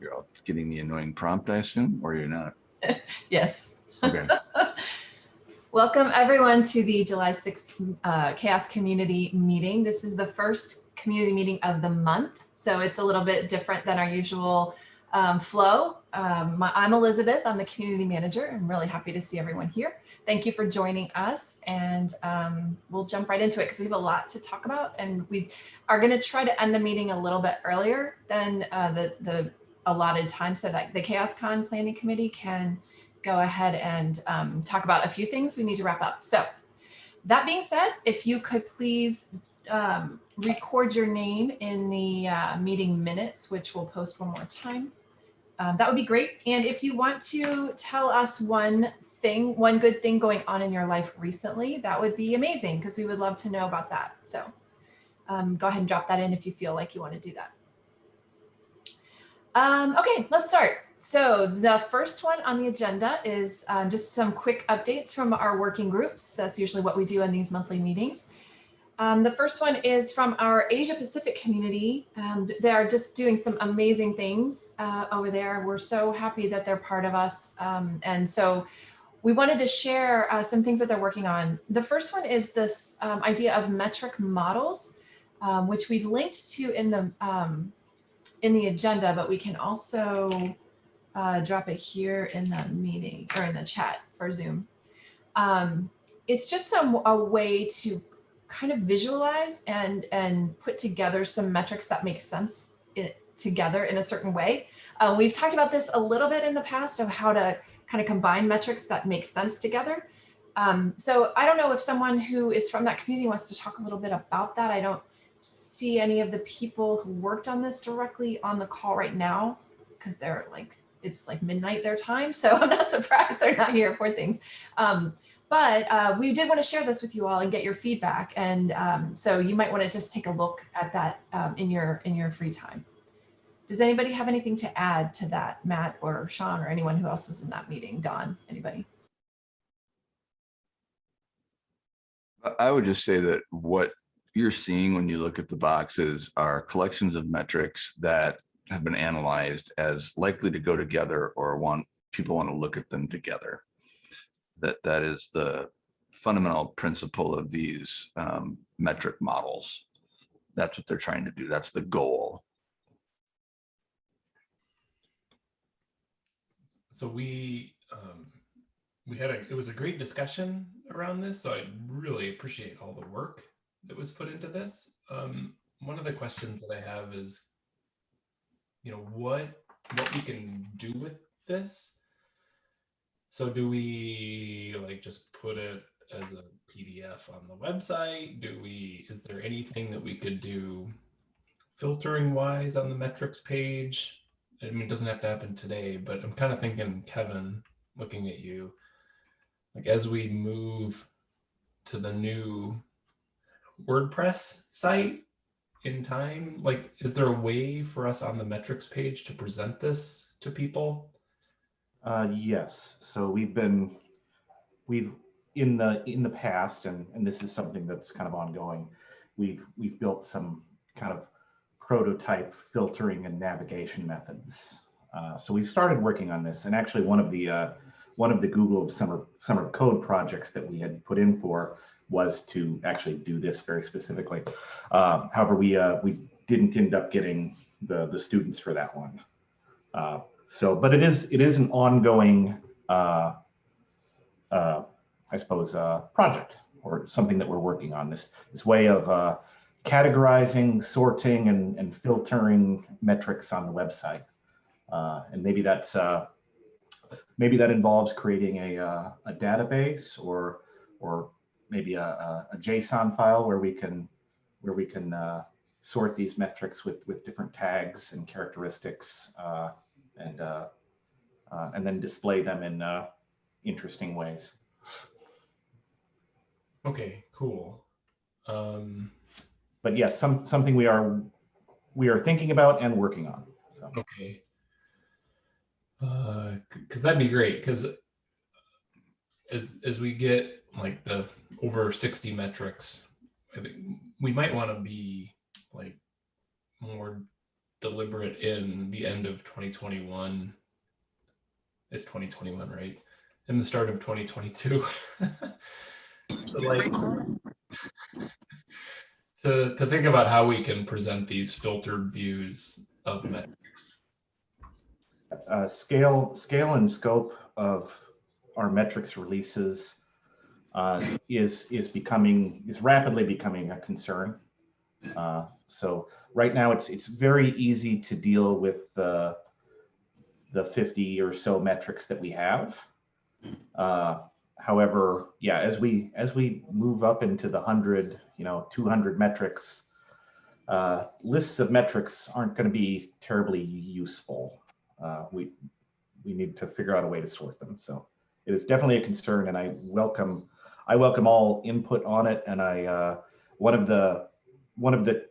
You're all getting the annoying prompt, I assume, or you're not? Yes. Okay. Welcome everyone to the July 6th uh, CHAOSS community meeting. This is the first community meeting of the month, so it's a little bit different than our usual um, flow. Um, my, I'm Elizabeth, I'm the community manager. I'm really happy to see everyone here. Thank you for joining us and um, we'll jump right into it because we have a lot to talk about and we are going to try to end the meeting a little bit earlier than uh, the, the allotted time so that the CHAOSScon Planning Committee can go ahead and um, talk about a few things we need to wrap up. So that being said, if you could please um, record your name in the uh, meeting minutes, which we'll post one more time. Um, that would be great. And if you want to tell us one thing, one good thing going on in your life recently, that would be amazing because we would love to know about that. So um, go ahead and drop that in if you feel like you want to do that. Um, okay, let's start. So the first one on the agenda is um, just some quick updates from our working groups. That's usually what we do in these monthly meetings. Um, the first one is from our Asia Pacific community. Um, they are just doing some amazing things uh, over there. We're so happy that they're part of us. Um, and so we wanted to share uh, some things that they're working on. The first one is this um, idea of metric models, um, which we've linked to in the um, in the agenda, but we can also uh, drop it here in the meeting or in the chat for Zoom. it's just some a way to kind of visualize and, and put together some metrics that make sense in, together in a certain way. Uh, we've talked about this a little bit in the past of how to kind of combine metrics that make sense together. Um, so I don't know if someone who is from that community wants to talk a little bit about that. I don't see any of the people who worked on this directly on the call right now because they're like, it's like midnight their time. So I'm not surprised they're not here for things. Um, but uh, we did want to share this with you all and get your feedback. And um, so you might want to just take a look at that um, in your in your free time. Does anybody have anything to add to that, Matt or Sean or anyone who else was in that meeting? Don, anybody? I would just say that what you're seeing when you look at the boxes are collections of metrics that have been analyzed as likely to go together or want people want to look at them together that that is the fundamental principle of these um, metric models. That's what they're trying to do. That's the goal. So we um, we had a it was a great discussion around this. So I really appreciate all the work that was put into this. Um, one of the questions that I have is, you know, what what we can do with this so do we like just put it as a PDF on the website? Do we, is there anything that we could do filtering wise on the metrics page? I mean, it doesn't have to happen today, but I'm kind of thinking, Kevin, looking at you, like as we move to the new WordPress site in time, like, is there a way for us on the metrics page to present this to people? Uh, yes. So we've been, we've in the in the past, and and this is something that's kind of ongoing. We've we've built some kind of prototype filtering and navigation methods. Uh, so we started working on this, and actually one of the uh, one of the Google Summer Summer Code projects that we had put in for was to actually do this very specifically. Uh, however, we uh, we didn't end up getting the the students for that one. Uh, so, but it is it is an ongoing, uh, uh, I suppose, uh, project or something that we're working on. This this way of categorizing, sorting, and and filtering metrics on the website, and maybe that's maybe that involves creating a a database or or maybe a, a, a JSON file where we can where we can uh, sort these metrics with with different tags and characteristics uh, and uh, uh, and then display them in uh, interesting ways. Okay, cool. Um, but yes, some something we are we are thinking about and working on. So. Okay. Because that'd be great. Because as as we get like the over 60 metrics, I think we might want to be like more deliberate in the end of 2021. It's 2021, right? In the start of 2022. So, like to, to think about how we can present these filtered views of metrics. uh, scale, scale and scope of our metrics releases uh, is is becoming is rapidly becoming a concern. Uh, so right now, it's it's very easy to deal with the the 50 or so metrics that we have. Uh, however, yeah, as we as we move up into the hundred, you know, 200 metrics, uh, lists of metrics aren't going to be terribly useful uh, we we need to figure out a way to sort them. So it is definitely a concern, and I welcome I welcome all input on it. And I uh, one of the one of the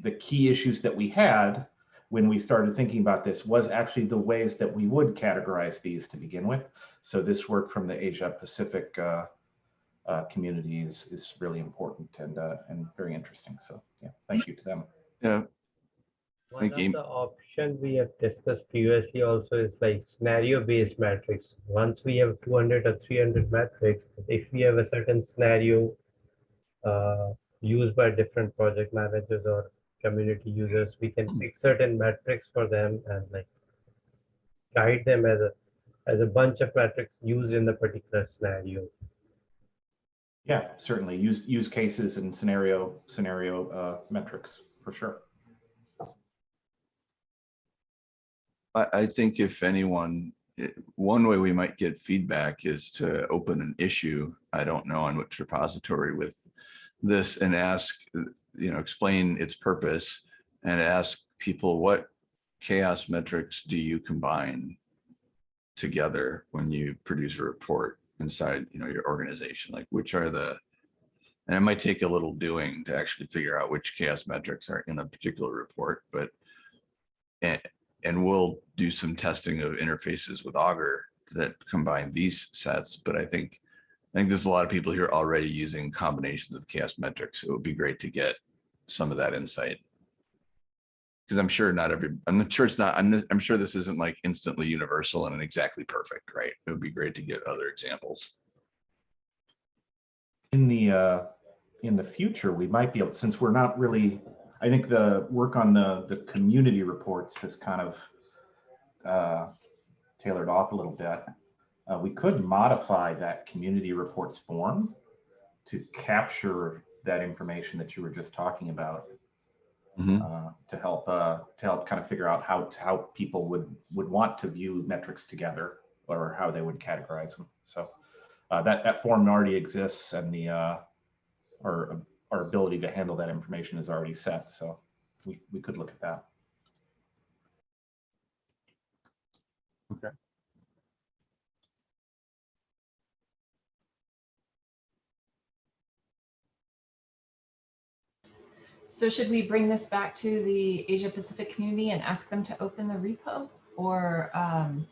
the key issues that we had when we started thinking about this was actually the ways that we would categorize these to begin with. So this work from the Asia Pacific uh, uh, community is is really important and uh, and very interesting. So yeah, thank you to them. Yeah, One Thank of the options we have discussed previously also is like scenario-based metrics. Once we have 200 or 300 metrics, if we have a certain scenario uh, used by different project managers or community users, we can pick certain metrics for them and like guide them as a as a bunch of metrics used in the particular scenario. Yeah, certainly use use cases and scenario scenario uh, metrics for sure. I, I think if anyone, eh, one way we might get feedback is to open an issue. I don't know on which repository with this and ask, you know, explain its purpose and ask people what chaos metrics do you combine together when you produce a report inside, you know, your organization? Like which are the, and it might take a little doing to actually figure out which chaos metrics are in a particular report, but and, we'll do some testing of interfaces with Augur that combine these sets. But I think, I think there's a lot of people here already using combinations of chaos metrics. It would be great to get some of that insight. Because I'm sure not every, I'm not sure it's not, I'm, I'm sure this isn't like instantly universal and exactly perfect, right? It would be great to get other examples. In the uh, in the future, we might be able, since we're not really, I think the work on the the community reports has kind of uh, tailored off a little bit. Uh, we could modify that community reports form to capture that information that you were just talking about Mhm. uh, to help uh, to help kind of figure out how how people would would want to view metrics together or how they would categorize them. So uh, that that form already exists, and the uh, our our ability to handle that information is already set. So we we could look at that. Okay. So should we bring this back to the Asia Pacific community and ask them to open the repo? Or um,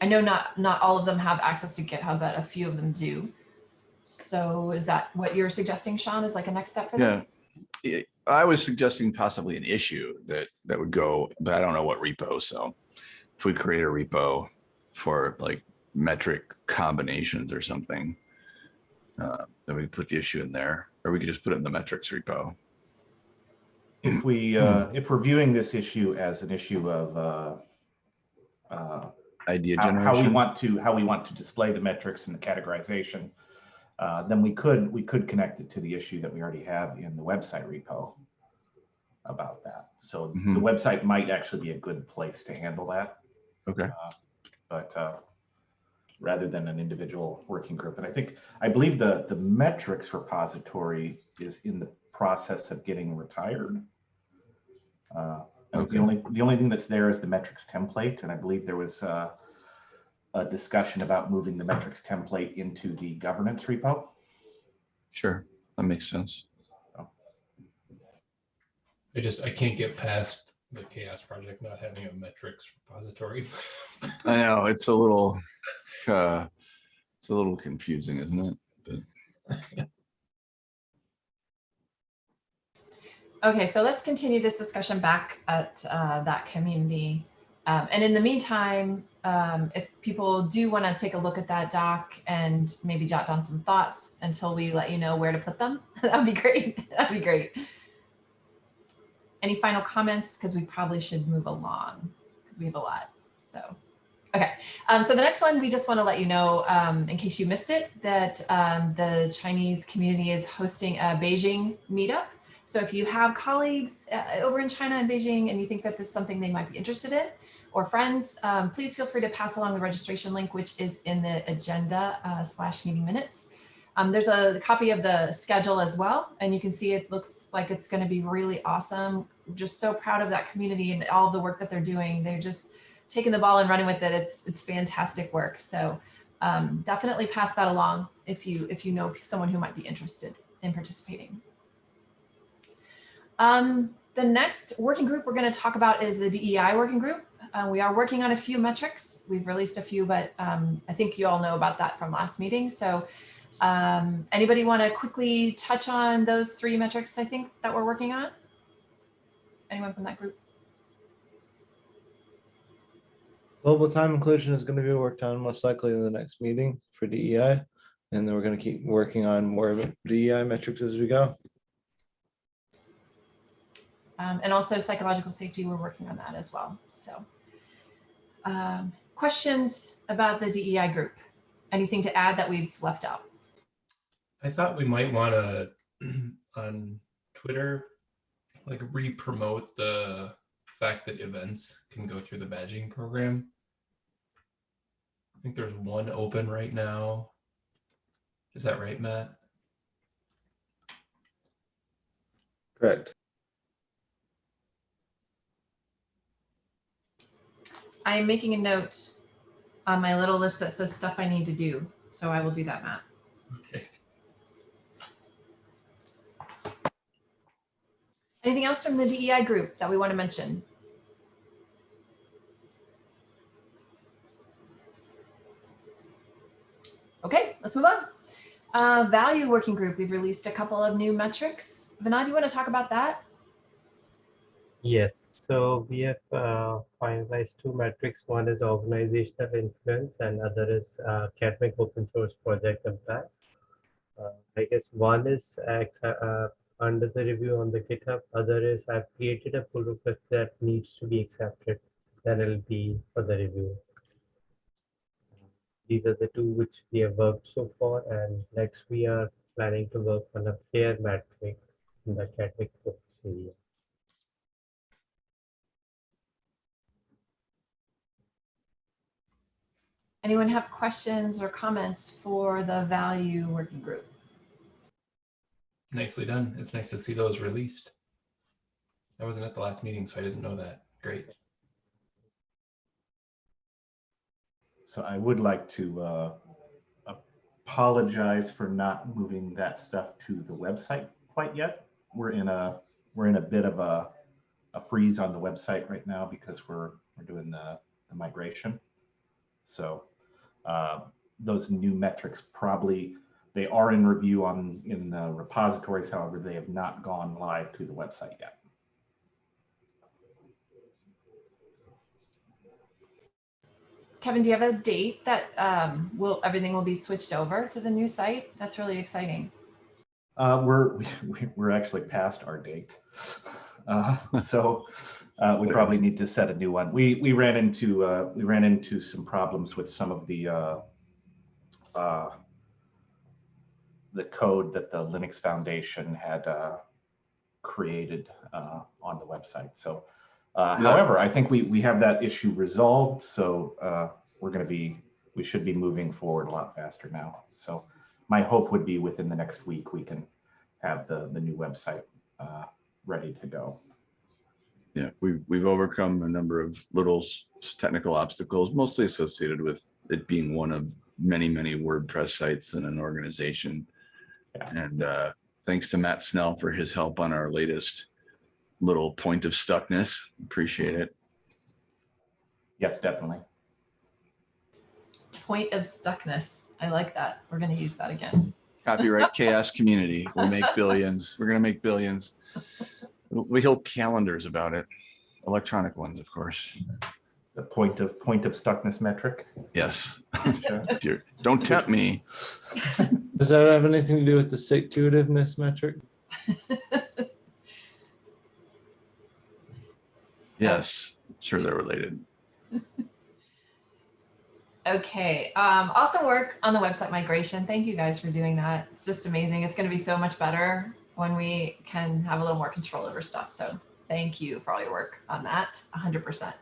I know not not all of them have access to GitHub, but a few of them do. So is that what you're suggesting, Sean, is like a next step for this? Yeah. I- I was suggesting possibly an issue that, that would go, but I don't know what repo. So if we create a repo for like metric combinations or something, uh, then we put the issue in there, or we could just put it in the metrics repo. If we uh, if we're viewing this issue as an issue of uh, uh, Idea how, how we want to how we want to display the metrics and the categorization, uh, then we could we could connect it to the issue that we already have in the website repo about that. So Mhm. the website might actually be a good place to handle that, Okay. but uh, rather than an individual working group. And I think I believe the the metrics repository is in the process of getting retired. Uh, Okay. The only the only thing that's there is the metrics template, and I believe there was uh, a discussion about moving the metrics template into the governance repo. Sure. That makes sense. I just, I can't get past the chaos project not having a metrics repository. I know it's a little, uh, it's a little confusing, isn't it? But Okay, so let's continue this discussion back at uh, that community. Um, and in the meantime, um, if people do want to take a look at that doc and maybe jot down some thoughts until we let you know where to put them, that'd be great. That'd be great. Any final comments? Because we probably should move along because we have a lot. So, okay. Um, so the next one, we just want to let you know, um, in case you missed it, that um, the Chinese community is hosting a Beijing meetup. So if you have colleagues uh, over in China and Beijing and you think that this is something they might be interested in, or friends, um, please feel free to pass along the registration link, which is in the agenda uh, slash meeting minutes. Um, there's a copy of the schedule as well, and you can see it looks like it's going to be really awesome. Just so proud of that community and all the work that they're doing. They're just taking the ball and running with it. It's it's fantastic work. So um, definitely pass that along if you if you know someone who might be interested in participating. Um, the next working group we're going to talk about is the DEI working group. Uh, we are working on a few metrics. We've released a few, but um, I think you all know about that from last meeting. So um, anybody want to quickly touch on those three metrics I think that we're working on? Anyone from that group? Global time inclusion is going to be worked on most likely in the next meeting for DEI. And then we're going to keep working on more DEI metrics as we go. Um, and also psychological safety, we're working on that as well. So um, questions about the DEI group? Anything to add that we've left out? I thought we might want to on Twitter, like re-promote the fact that events can go through the badging program. I think there's one open right now. Is that right, Matt? Correct. I'm making a note on my little list that says stuff I need to do. So I will do that, Matt. Okay. Anything else from the DEI group that we want to mention? Okay, let's move on. Uh, value working group, we've released a couple of new metrics. Vinod, do you want to talk about that? Yes, so we have uh, finalized two metrics. One is organizational influence and other is uh, academic open source project impact. Uh, I guess one is uh, under the review on the GitHub. Other is I've created a pull request that needs to be accepted. Then it'll be for the review. These are the two which we have worked so far. And next we are planning to work on a fair metric in the academic focus area. Anyone have questions or comments for the value working group? Nicely done. It's nice to see those released. I wasn't at the last meeting, so I didn't know that. Great. So I would like to uh, apologize for not moving that stuff to the website quite yet. We're in a we're in a bit of a, a freeze on the website right now because we're we're doing the, the migration. So uh, those new metrics probably they are in review on in the repositories. However, they have not gone live to the website yet. Kevin, do you have a date that um, will everything will be switched over to the new site? That's really exciting. Uh, we're we're actually past our date, uh, so uh, we probably need to set a new one. We we ran into uh, we ran into some problems with some of the uh, uh, the code that the Linux Foundation had created on the website. So, however, I think we we have that issue resolved. So we're going to be we should be moving forward a lot faster now. So my hope would be within the next week we can have the the new website uh, ready to go. Yeah, we've, we've overcome a number of little technical obstacles, mostly associated with it being one of many, many WordPress sites in an organization. Yeah. And uh, thanks to Matt Snell for his help on our latest little point of stuckness. Appreciate it. Yes, definitely. Point of stuckness. I like that. We're going to use that again. Copyright chaos community. We'll make billions. We're going to make billions. We hold calendars about it, electronic ones, of course. The point of, point of stuckness metric. Yes. Dear, Don't tempt me. Does that have anything to do with the stick-to-itiveness metric? Yes, sure they're related. Okay, um, awesome work on the website migration. Thank you guys for doing that. It's just amazing. It's going to be so much better when we can have a little more control over stuff. So thank you for all your work on that, 100%.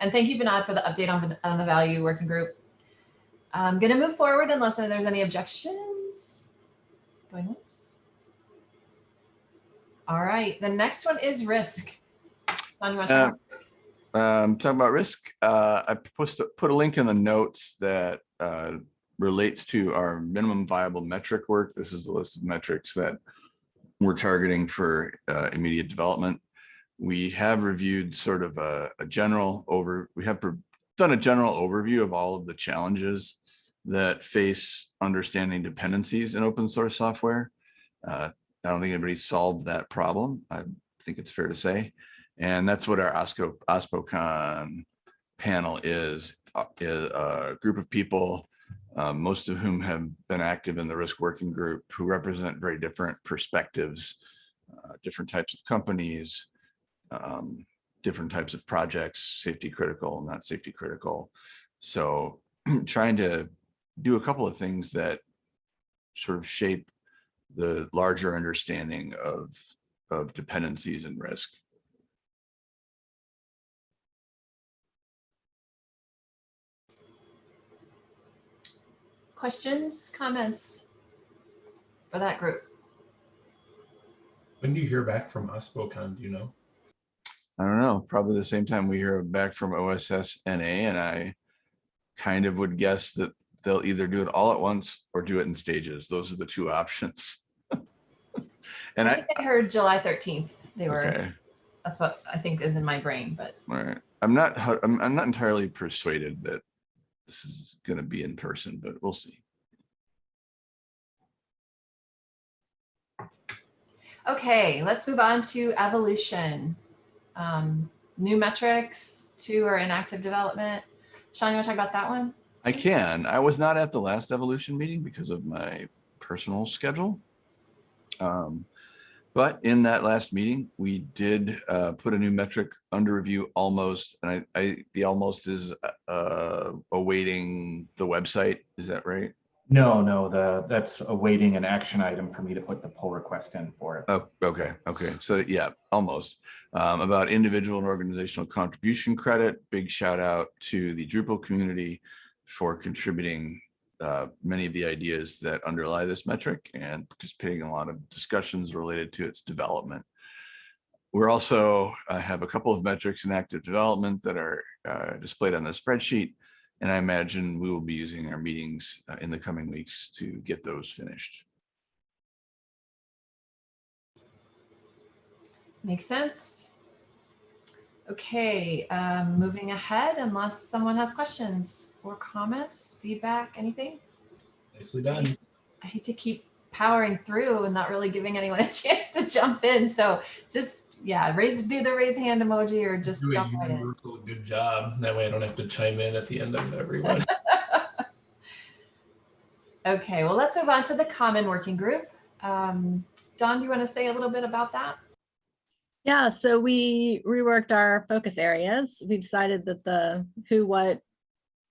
And thank you, Vinod, for the update on, on the value working group. I'm going to move forward unless there's any objections. Going once. All right, the next one is risk. John, you want to talk about Um, talking about risk, uh, I to put a link in the notes that, uh, relates to our minimum viable metric work. This is the list of metrics that we're targeting for, uh, immediate development. We have reviewed sort of a, a general over, we have done a general overview of all of the challenges that face understanding dependencies in open source software. Uh, I don't think anybody solved that problem. I think it's fair to say. And that's what our OSCO, OSPOCon panel is, uh, is a group of people, uh, most of whom have been active in the risk working group who represent very different perspectives, uh, different types of companies, um, different types of projects, safety critical, not safety critical. So trying to do a couple of things that sort of shape the larger understanding of, of dependencies and risk. Questions, comments for that group? When do you hear back from OSPOCon, do you know? I don't know, probably the same time we hear back from OSSNA, and I kind of would guess that they'll either do it all at once or do it in stages. Those are the two options. And I I, think I heard July 13th. They were, okay, that's what I think is in my brain, but all right. I'm not, I'm, I'm not entirely persuaded that this is gonna be in person, but we'll see. okay, let's move on to evolution. Um, new metrics, two are in active development. Sean, you want to talk about that one? I can. I was not at the last evolution meeting because of my personal schedule. Um, But in that last meeting, we did uh, put a new metric under review almost, and I, I, the almost is uh, awaiting the website. Is that right? No, no, the, that's awaiting an action item for me to put the pull request in for it. Oh, okay, okay. So yeah, almost. Um, about individual and organizational contribution credit, big shout out to the Drupal community for contributing uh, many of the ideas that underlie this metric and participating in a lot of discussions related to its development. We're also uh, have a couple of metrics in active development that are uh, displayed on the spreadsheet. And I imagine we will be using our meetings uh, in the coming weeks to get those finished. Makes sense. Okay, um, moving ahead, unless someone has questions or comments, feedback, anything? Nicely done. I hate to keep powering through and not really giving anyone a chance to jump in. So just, yeah, raise, do the raise hand emoji or just Do jump right in. good job. That way I don't have to chime in at the end of everyone. Okay, well, let's move on to the common working group. Um, Don, do you want to say a little bit about that? Yeah, so we reworked our focus areas. We decided that the who, what,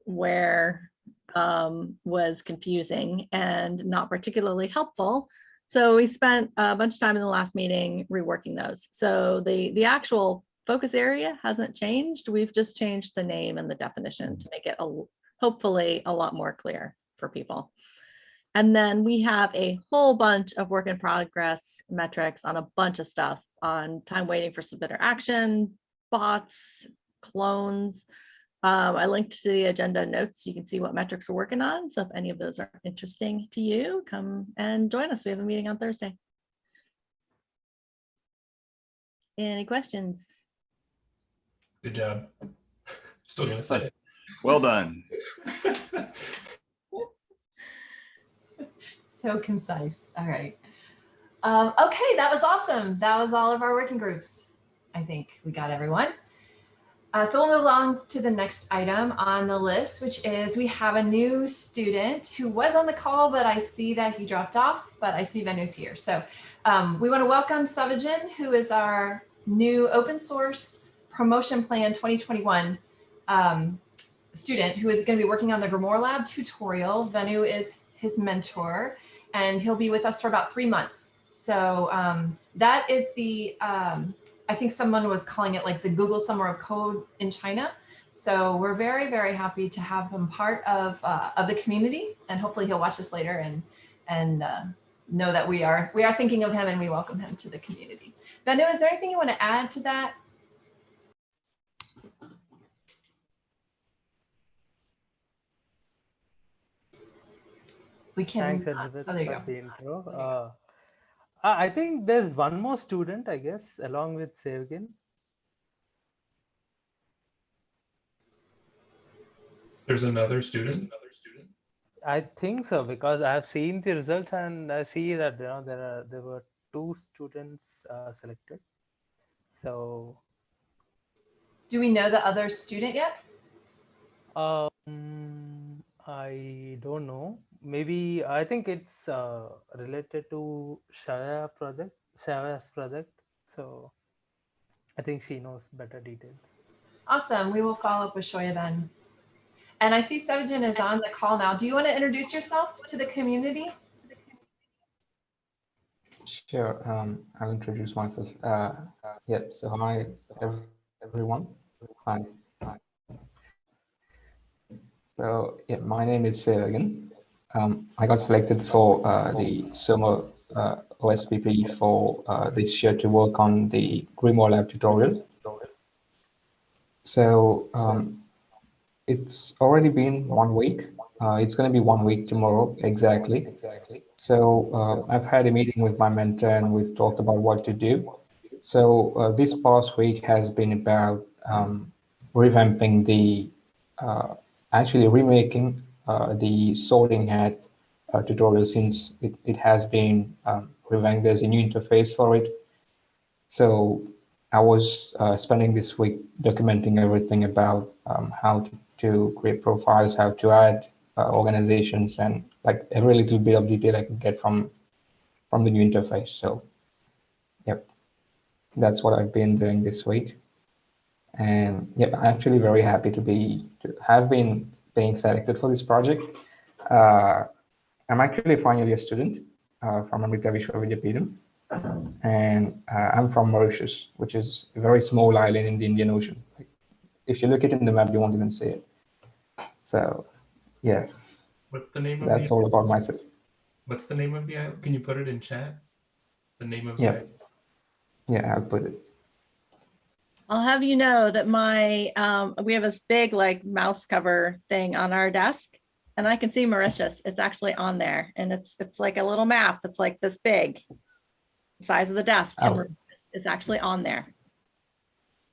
where um, was confusing and not particularly helpful. So we spent a bunch of time in the last meeting reworking those. So the, the actual focus area hasn't changed. We've just changed the name and the definition to make it a, hopefully a lot more clear for people. And then we have a whole bunch of work in progress metrics on a bunch of stuff on time waiting for submitter action, bots, clones. Um, I linked to the agenda notes. You can see what metrics we're working on. So if any of those are interesting to you, come and join us. We have a meeting on Thursday. Any questions? Good job. Still gonna say Well done. So concise. All right. Um, okay, that was awesome. That was all of our working groups. I think we got everyone. Uh, so we'll move along to the next item on the list, which is we have a new student who was on the call, but I see that he dropped off, but I see Venu's here. So um, we want to welcome Savajan, who is our new open source promotion plan 2021 um, student who is going to be working on the Grimoire Lab tutorial. Venu is his mentor, and he'll be with us for about three months. So um, that is the, um, I think someone was calling it like the Google Summer of Code in China. So we're very, very happy to have him part of, uh, of the community and hopefully he'll watch this later and, and uh, know that we are, we are thinking of him and we welcome him to the community. Venu, is there anything you want to add to that? We can, Thanks, uh, Elizabeth, oh, there you go. I I think there's one more student, I guess, along with Sevgin. There's another student. Another student. I think so because I have seen the results and I see that you know there are there were two students uh, selected. So Do we know the other student yet? um, I don't know. Maybe I think it's uh, related to Xiaoya project, Xiaoya's project. So I think she knows better details. Awesome. We will follow up with Xiaoya then. And I see Sevjan is on the call now. Do you want to introduce yourself to the community? Sure, um, I'll introduce myself. Uh, yep, so hi, everyone. Hi. hi. So, yeah, my name is Sergen. Um, I got selected for uh, the summer uh, OSPP for uh, this year to work on the Grimoire Lab tutorial. So, um, it's already been one week. Uh, it's going to be one week tomorrow, exactly. Exactly. So uh, I've had a meeting with my mentor and we've talked about what to do. So uh, this past week has been about um, revamping the, actually remaking the SortingHat uh, tutorial since it, it has been um, revamped. There's a new interface for it. So I was uh, spending this week documenting everything about um, how to, to create profiles, how to add uh, organizations, and like every little bit of detail I could get from from the new interface. So, yep, that's what I've been doing this week. And yep, I'm actually very happy to be to have been being selected for this project. Uh, I'm actually finally a student uh, from Amrita Vishwa Vidyapeetham and uh, I'm from Mauritius, which is a very small island in the Indian Ocean. If you look at it in the map, you won't even see it. So, yeah, What's the name of that's the all about myself. What's the name of the island? Can you put it in chat? The name of Yeah. the? Yeah, I'll put it. I'll have you know that my, um, we have this big like mouse cover thing on our desk and I can see Mauritius. It's actually on there and it's, it's like a little map that's like this big, the size of the desk. and Oh. Mauritius is actually on there.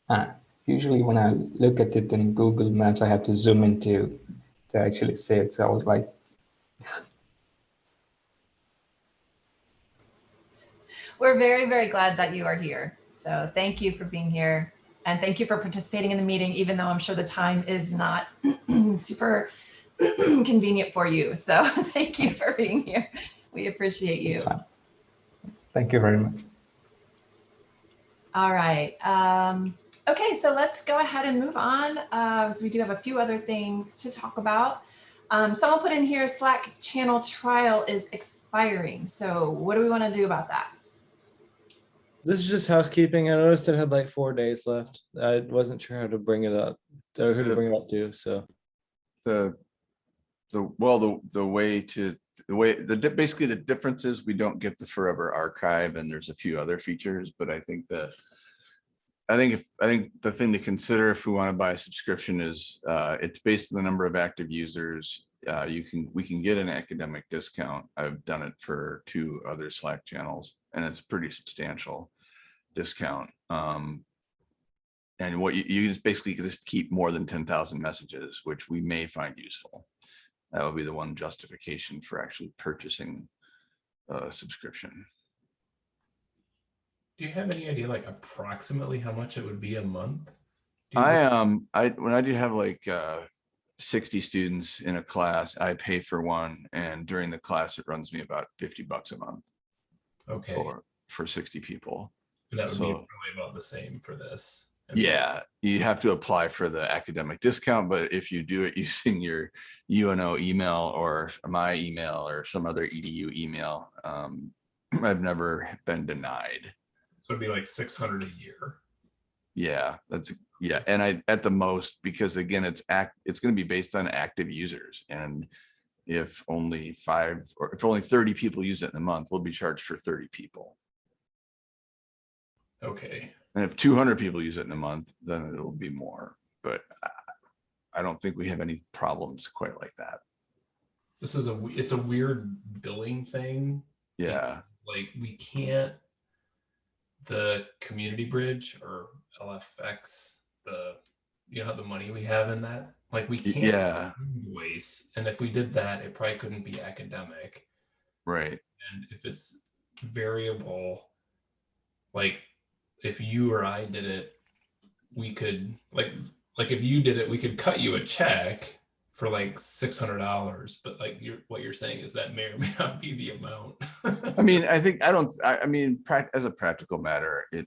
Ah, usually when I look at it in Google Maps, I have to zoom into to actually see it. So I was like, We're very, very glad that you are here. So thank you for being here. And thank you for participating in the meeting, even though I'm sure the time is not super convenient for you. So thank you for being here. We appreciate you. Thank you very much. All right. Um, okay, so let's go ahead and move on. Uh, so we do have a few other things to talk about. Um, someone put in here Slack channel trial is expiring. So what do we want to do about that? This is just housekeeping. I noticed it had like four days left. I wasn't sure how to bring it up, or who to bring it up to, so. The, the, well, the, the way to, the way, the, basically the difference is we don't get the forever archive and there's a few other features, but I think the, I think if, I think the thing to consider if we want to buy a subscription is, uh, it's based on the number of active users. Uh, you can, we can get an academic discount. I've done it for two other Slack channels and it's pretty substantial discount. Um, and what you, you just basically just keep more than ten thousand messages, which we may find useful. That would be the one justification for actually purchasing a subscription. Do you have any idea like approximately how much it would be a month? I, um, I, when I do have like, uh, sixty students in a class, I pay for one and during the class, it runs me about fifty bucks a month Okay, for, for sixty people. And that would be probably about the same for this. Yeah, you have to apply for the academic discount, but if you do it using your UNO email or my email or some other EDU email, um, I've never been denied. So it'd be like six hundred a year. Yeah, that's, yeah, and I, at the most, because again, it's act, it's gonna be based on active users and if only five, or if only thirty people use it in a month, we'll be charged for thirty people. Okay, And if two hundred people use it in a month, then it'll be more, but I- don't think we have any problems quite like that. this is a it's a weird billing thing. Yeah, Like we can't, the community bridge or LFX, the, you know, how the money we have in that, like we can't yeah, invoice. And if we did that, it probably couldn't be academic. right. And if it's variable, like if you or I did it, we could like like if you did it, we could cut you a check for like six hundred dollars. But like you're what you're saying is that may or may not be the amount. I mean, I think, I don't, I, I mean, as a practical matter, it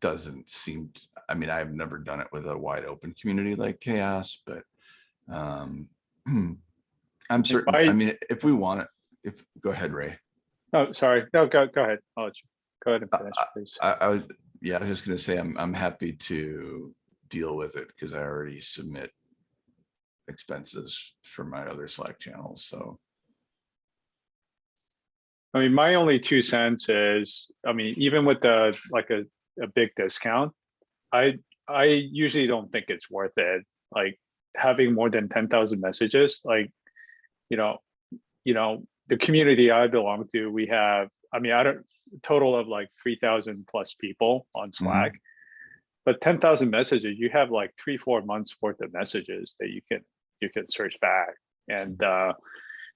doesn't seem, I mean, I've never done it with a wide open community like chaos, but um I'm certain, I I- mean, if we want it, if, go ahead, Ray. Oh, sorry. No, go, go ahead. I'll let you, go ahead and Uh, finish, please. I, I was, yeah, I was just gonna say, I'm, I'm happy to deal with it because I already submit expenses for my other Slack channels, so. I mean, my only two cents is, I mean, even with the, like a, a big discount, I, I usually don't think it's worth it. Like having more than ten thousand messages, like, you know, you know, the community I belong to, we have, I mean, I don't, total of like three thousand plus people on Slack. But ten thousand messages, you have like three, four months worth of messages that you can, you can search back. And, uh,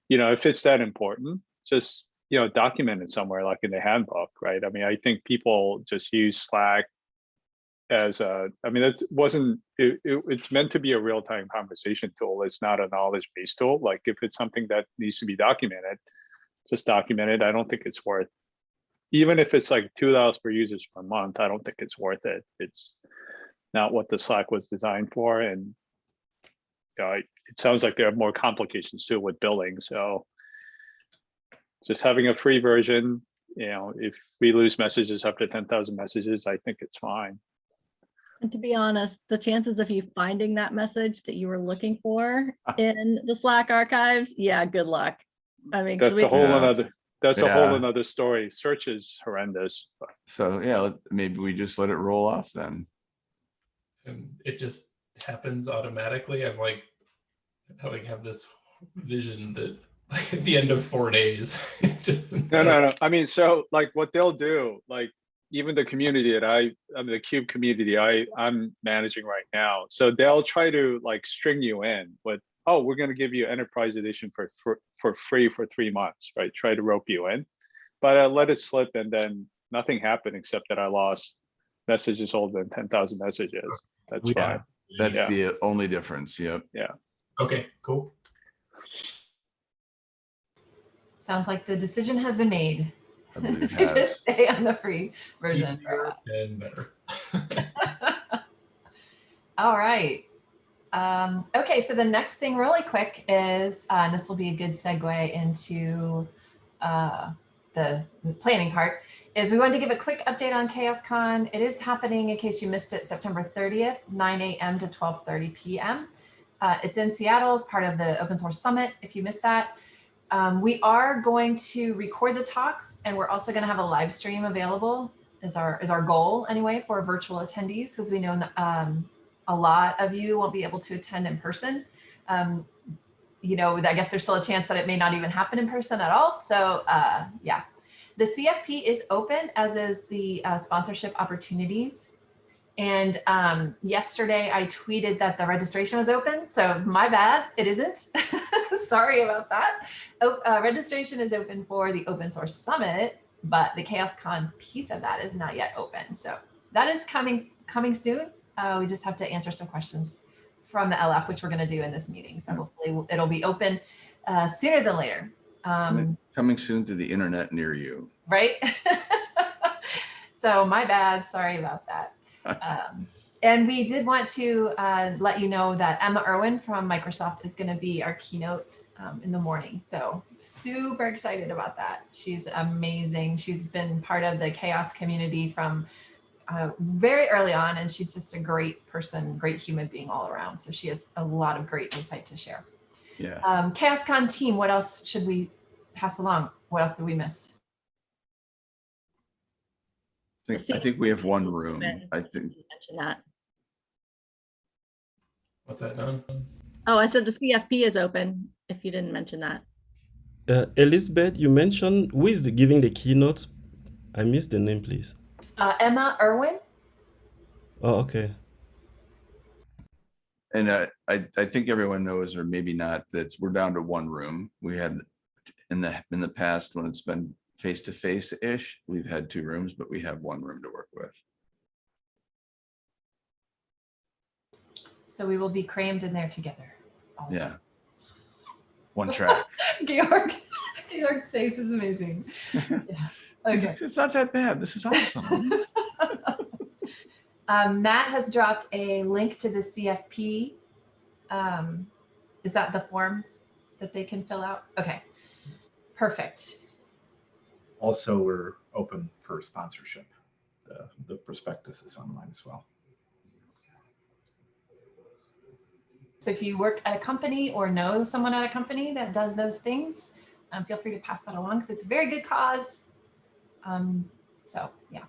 you know, if it's that important, just, you know, document it somewhere like in the handbook, right? I mean, I think people just use Slack as a, I mean, it wasn't, it, it- it's meant to be a real-time conversation tool. It's not a knowledge-based tool. Like if it's something that needs to be documented, just document it. I don't think it's worth, even if it's like two dollars per users per month, I don't think it's worth it. It's not what the Slack was designed for and you know, it it sounds like there are more complications too with billing, so just having a free version, you know, if we lose messages up to ten thousand messages, I think it's fine. And to be honest, the chances of you finding that message that you were looking for ah. in the Slack archives, yeah, good luck. I mean, 'cause That's a whole Yeah. another, that's a whole another story. Search is horrendous. but So, yeah, maybe we just let it roll off then. and it just happens automatically. I've like, I like have this vision that like at the end of four days. just- No, no, no. I mean, so like what they'll do, like even the community that I, I mean, the cube community I, I'm managing right now. So they'll try to like string you in with, oh, we're gonna give you enterprise edition for, for, for free for three months, right? Try to rope you in. But I let it slip and then nothing happened except that I lost messages older than ten thousand messages. That's Yeah, fine. That's Yeah. the only difference, yep. Yeah. Okay, cool. Sounds like the decision has been made. I it To just stay on the free version. And better. All right. Um, okay, so the next thing really quick is, uh, and this will be a good segue into uh, the planning part, is we wanted to give a quick update on CHAOSScon. It is happening, in case you missed it, September 30th, 9 a.m. to 12.30 p.m. Uh, it's in Seattle as part of the Open Source Summit, if you missed that. Um, we are going to record the talks and we're also going to have a live stream available is our is our goal anyway for virtual attendees because we know um, a lot of you won't be able to attend in person. Um, you know, I guess there's still a chance that it may not even happen in person at all. So uh, yeah, the CFP is open as is the uh, sponsorship opportunities. And um, yesterday I tweeted that the registration was open. So my bad, it isn't. Sorry about that. O- uh, registration is open for the Open Source Summit but the CHAOSScon piece of that is not yet open. So that is coming coming soon. Uh, we just have to answer some questions from the LF, which we're going to do in this meeting. So hopefully it'll be open uh, sooner than later. Um, Coming- Coming soon to the internet near you. right? so my bad. Sorry about that. Um, and we did want to uh, let you know that Emma Irwin from Microsoft is going to be our keynote um, in the morning. So super excited about that. She's amazing. She's been part of the chaos community from uh, very early on, and she's just a great person, great human being all around. So she has a lot of great insight to share. Yeah. Um, CHAOSScon team, what else should we pass along? What else did we miss? I think, I think we have one room. I think, Mention that. What's that, Don? Oh, I said the CFP is open, if you didn't mention that. Uh, Elizabeth, you mentioned who is the, giving the keynote? I missed the name, please. Uh, Emma Irwin. Oh, okay. and uh, I, I think everyone knows, or maybe not, that we're down to one room. We had in the, in the past, when it's been face-to-face-ish, we've had two rooms, but we have one room to work with. So we will be crammed in there together. all Yeah. One track. Georg, Georg's face is amazing. Yeah. Okay. It's not that bad. This is awesome. Um, Matt has dropped a link to the CFP. Um, is that the form that they can fill out? Okay. Perfect. Also, we're open for sponsorship. The, the prospectus is online as well. So if you work at a company or know someone at a company that does those things, um, feel free to pass that along because it's a very good cause. Um, so yeah.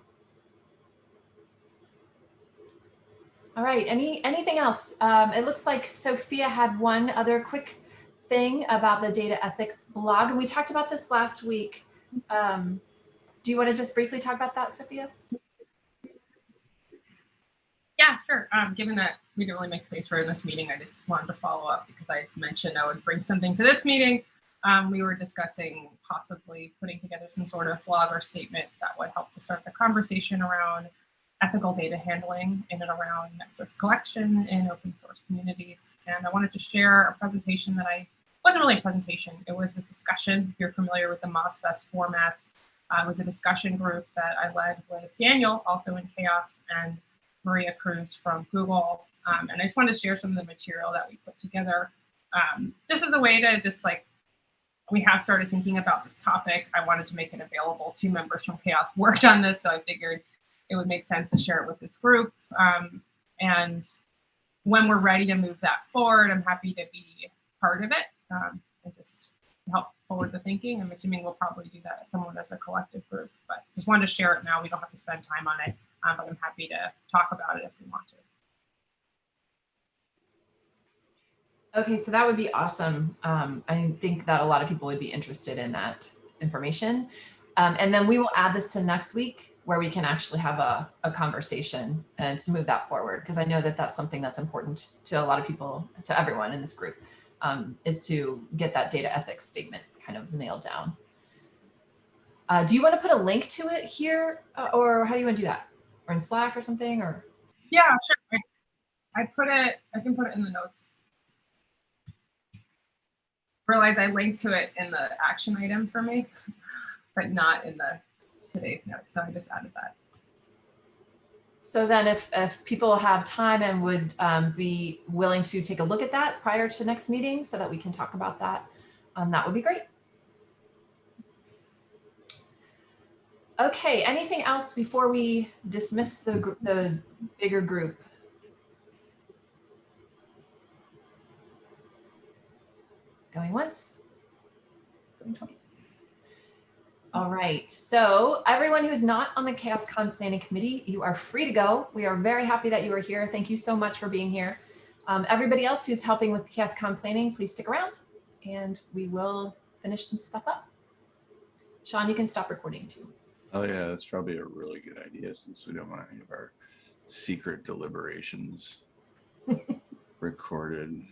All right. Any anything else? Um, it looks like Sophia had one other quick thing about the data ethics blog, and we talked about this last week. Um, do you want to just briefly talk about that, Sophia? Yeah, sure. Um, given that we didn't really make space for in this meeting, I just wanted to follow up because I mentioned I would bring something to this meeting. Um, we were discussing possibly putting together some sort of blog or statement that would help to start the conversation around ethical data handling in and around metrics collection in open source communities. And I wanted to share a presentation that I wasn't really a presentation, it was a discussion. If you're familiar with the MozFest formats, uh, it was a discussion group that I led with Daniel, also in CHAOSS, and Maria Cruz from Google. Um, and I just wanted to share some of the material that we put together um, just as a way to just like, we have started thinking about this topic. I wanted to make it available. Two members from CHAOSS worked on this, so I figured it would make sense to share it with this group. Um, and when we're ready to move that forward, I'm happy to be part of it um, and just help forward the thinking. I'm assuming we'll probably do that as someone as a collective group, but just wanted to share it now. We don't have to spend time on it, um, but I'm happy to talk about it if we want to. Okay, so that would be awesome. Um, I think that a lot of people would be interested in that information. Um, and then we will add this to next week where we can actually have a, a conversation and to move that forward. Because I know that that's something that's important to a lot of people, to everyone in this group, um, is to get that data ethics statement kind of nailed down. Uh, do you want to put a link to it here uh, or how do you want to do that? Or in Slack or something or? Yeah, sure. I, I put it, I can put it in the notes. Realize I linked to it in the action item for me, but not in the today's notes. So I just added that. So then if, if people have time and would um, be willing to take a look at that prior to next meeting so that we can talk about that, um, that would be great. Okay, anything else before we dismiss the, the bigger group? Going once, going twice. All right, so everyone who's not on the CHAOSScon Planning Committee, you are free to go. We are very happy that you are here. Thank you so much for being here. Um, everybody else who's helping with CHAOSScon Planning, please stick around and we will finish some stuff up. Sean, you can stop recording too. Oh, yeah, that's probably a really good idea since we don't want any of our secret deliberations recorded.